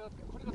これが